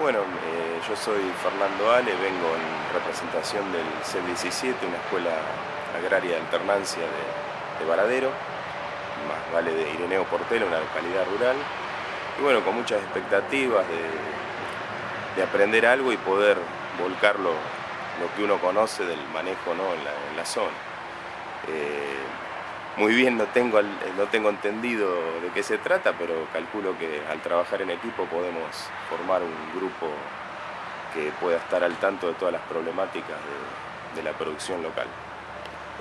Bueno, eh, yo soy Fernando Ale, vengo en representación del C17, una escuela agraria de alternancia de, de Varadero, más vale de Ireneo Portela, una localidad rural, y bueno, con muchas expectativas de, aprender algo y poder volcarlo lo que uno conoce del manejo ¿no? en, la, zona. Eh, muy bien no tengo, no tengo entendido de qué se trata, pero calculo que al trabajar en equipo podemos formar un grupo que pueda estar al tanto de todas las problemáticas de la producción local.